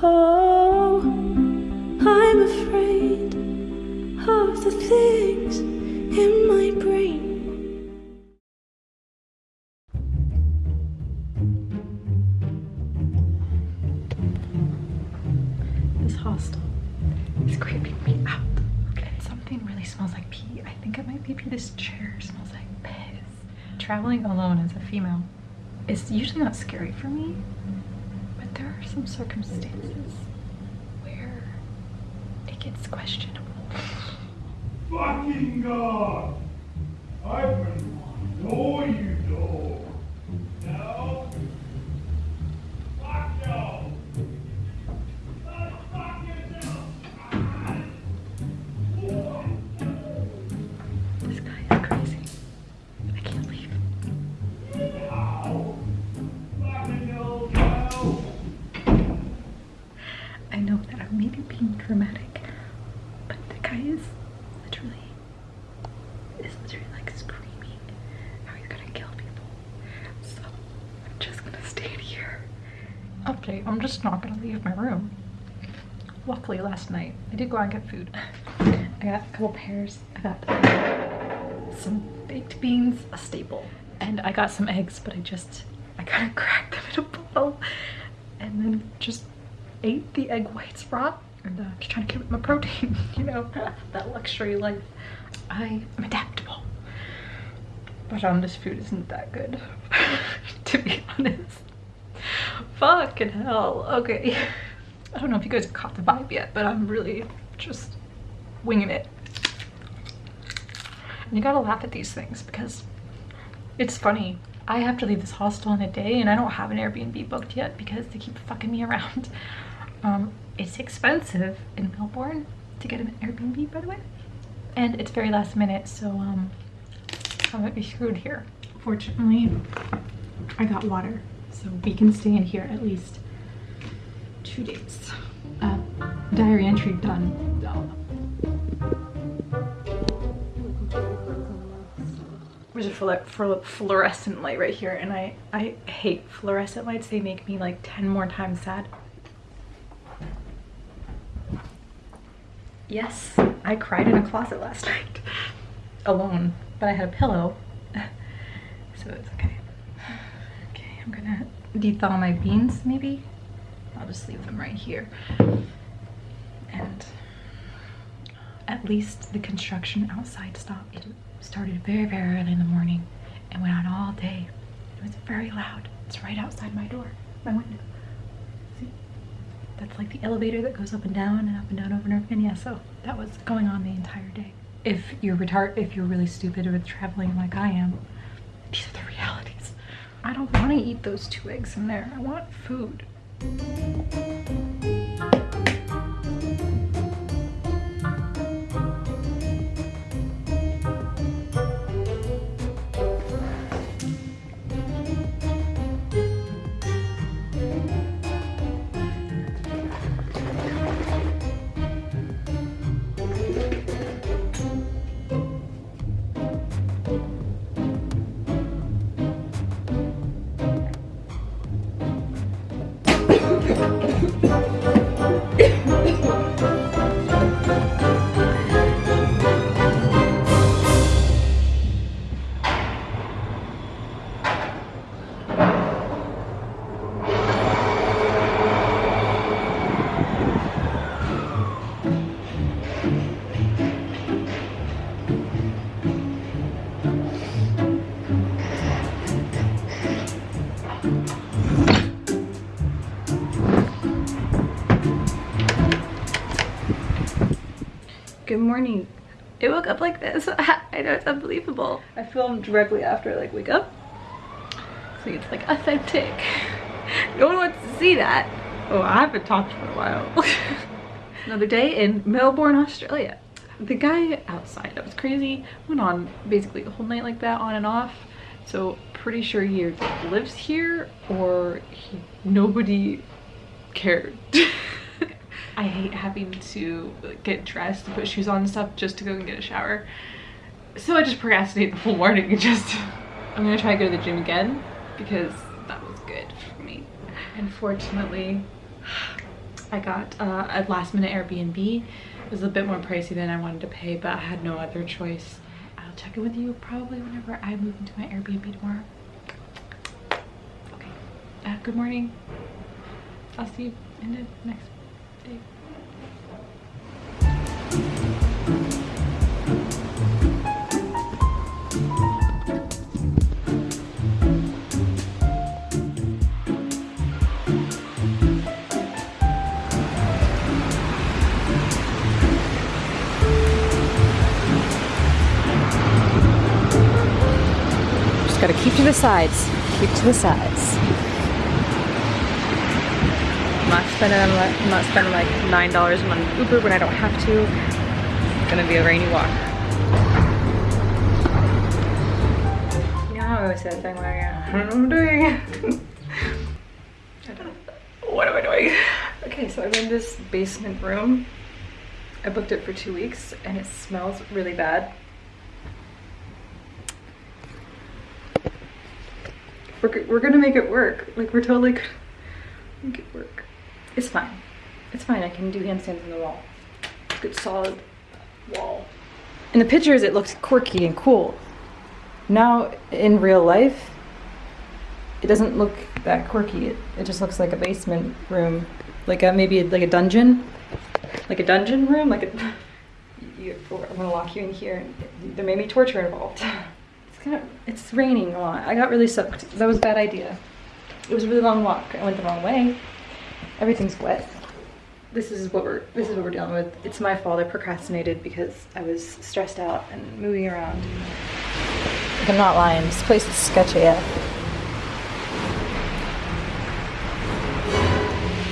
Oh, I'm afraid of the things in my brain. This hostel is creeping me out. And something really smells like pee. I think it might be pee. This chair smells like piss. Traveling alone as a female is usually not scary for me, are some circumstances where it gets questionable. Fucking God! Open one. No, you don't. I'm just not gonna leave my room. Luckily last night I did go out and get food. I got a couple pears. I got some baked beans, a staple, and I got some eggs, but I just I kind of cracked them in a bowl and then just ate the egg whites raw and uh, just trying to keep up my protein, you know, that luxury life. I am adaptable. But um, this food isn't that good, to be honest. Fucking hell. Okay. I don't know if you guys caught the vibe yet, but I'm really just winging it. And you gotta laugh at these things because it's funny. I have to leave this hostel in a day and I don't have an Airbnb booked yet because they keep fucking me around. Um, it's expensive in Melbourne to get an Airbnb, by the way. And it's very last minute, so um, I might be screwed here. Fortunately, I got water, so we can stay in here at least two days. Uh, diary entry done. There's a fluor fluor fluorescent light right here, and I, I hate fluorescent lights. They make me like 10 more times sad. Yes, I cried in a closet last night alone, but I had a pillow, so it's okay. I'm gonna dethaw my beans maybe. I'll just leave them right here. And at least the construction outside stopped. It started very, very early in the morning and went on all day. It was very loud. It's right outside my door, my window. See? That's like the elevator that goes up and down and up and down over and over again. Yeah, so that was going on the entire day. If you're retard, if you're really stupid with traveling like I am, these are the realities. I don't want to eat those two eggs in there. I want food. Good morning. I woke up like this. I know it's unbelievable. I filmed directly after I like wake up. So it's like authentic. No one wants to see that. Oh, I haven't talked for a while. Another day in Melbourne, Australia. The guy outside, that was crazy, went on basically a whole night like that on and off. So pretty sure he either lives here or he, nobody cared. I hate having to get dressed put shoes on and stuff just to go and get a shower. So I just procrastinate the whole morning and just, I'm gonna try to go to the gym again because that was good for me. Unfortunately, I got uh, a last minute Airbnb. It was a bit more pricey than I wanted to pay, but I had no other choice. I'll check in with you probably whenever I move into my Airbnb tomorrow. Okay. Uh, good morning. I'll see you in the next Just gotta keep to the sides. Keep to the sides. I'm not spending I'm not spending like nine dollars on Uber when I don't have to. It's gonna be a rainy walk. You know how I always say that thing where I don't know what I'm doing. I don't- what am I doing? Okay, so I'm in this basement room. I booked it for two weeks and it smells really bad. We're, we're gonna make it work. Like we're totally gonna make it work. It's fine. It's fine. I can do handstands on the wall. Good solid wall. In the pictures, it looks quirky and cool. Now, in real life, it doesn't look that quirky. It, it just looks like a basement room, like a maybe like a dungeon, like a dungeon room. Like a, you, oh, I'm gonna lock you in here. There may be torture involved. It's kind of it's raining a lot. I got really soaked. That was a bad idea. It was a really long walk. I went the wrong way. Everything's wet. This is what we're this is what we're dealing with. It's my fault. I procrastinated because I was stressed out and moving around. I'm not lying. This place is sketchy. Yeah.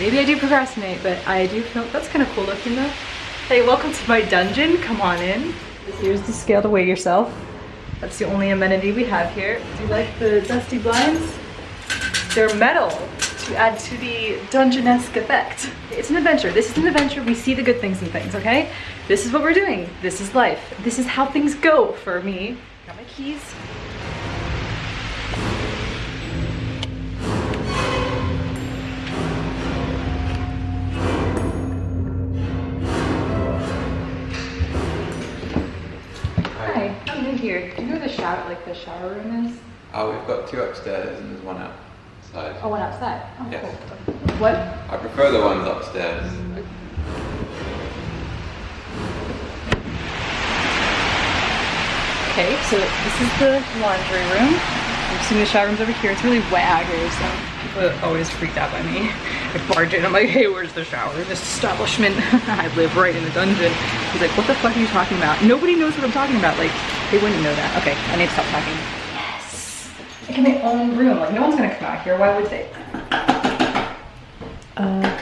Maybe I do procrastinate, but I do feel that's kind of cool looking though. Hey, welcome to my dungeon. Come on in. Here's the scale to weigh yourself. That's the only amenity we have here. Do you like the dusty blinds? They're metal to add to the dungeon-esque effect. It's an adventure. This is an adventure. We see the good things in things, okay? This is what we're doing. This is life. This is how things go for me. Got my keys. Hi, I'm new here. Do you know where the shower, like the shower room is? Oh, we've got two upstairs and there's one outside. Oh, one outside. Oh, Yes. cool. What? I prefer the ones upstairs. Okay, so this is the laundry room. I'm assuming the shower room's over here. It's really wet out here, so people always freaked out by me. I barge in, I'm like, hey, where's the shower in this establishment? I live right in the dungeon. He's like, what the fuck are you talking about? Nobody knows what I'm talking about. Like, they wouldn't know that. Okay, I need to stop talking. Yes! I get my own room. Like, no one's gonna come out here. Why would they? Uh,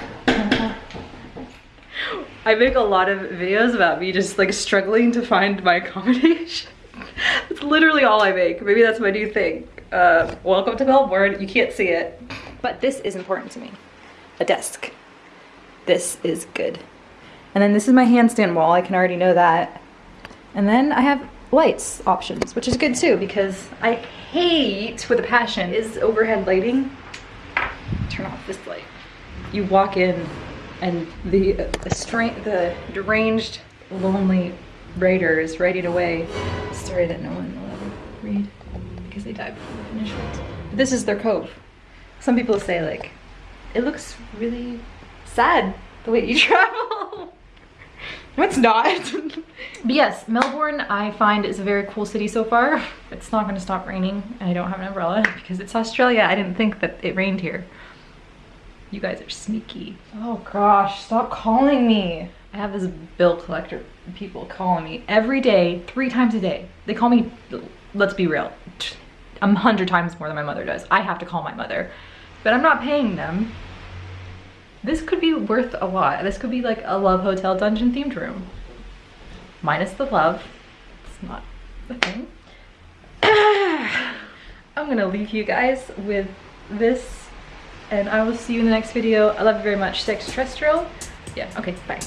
I make a lot of videos about me just like struggling to find my accommodation. that's literally all I make. Maybe that's my new thing. Uh, welcome to Melbourne. You can't see it. But this is important to me. A desk. This is good. And then this is my handstand wall. I can already know that. And then I have lights options, which is good too because I hate with a passion is overhead lighting. Turn off this light. You walk in and the the, the deranged, lonely writer is writing away a story that no one will ever read because they died before they finished it. This is their cove. Some people say like, it looks really sad the way you travel. No, it's not. but yes, Melbourne I find is a very cool city so far. It's not gonna stop raining and I don't have an umbrella because it's Australia. I didn't think that it rained here. You guys are sneaky. Oh gosh, stop calling me. I have this bill collector people calling me every day, three times a day. They call me, let's be real, a hundred times more than my mother does. I have to call my mother, but I'm not paying them. This could be worth a lot. This could be like a love hotel dungeon themed room. Minus the love. It's not the thing. I'm gonna leave you guys with this and I will see you in the next video. I love you very much. Sex terrestrial. Yeah, okay, bye.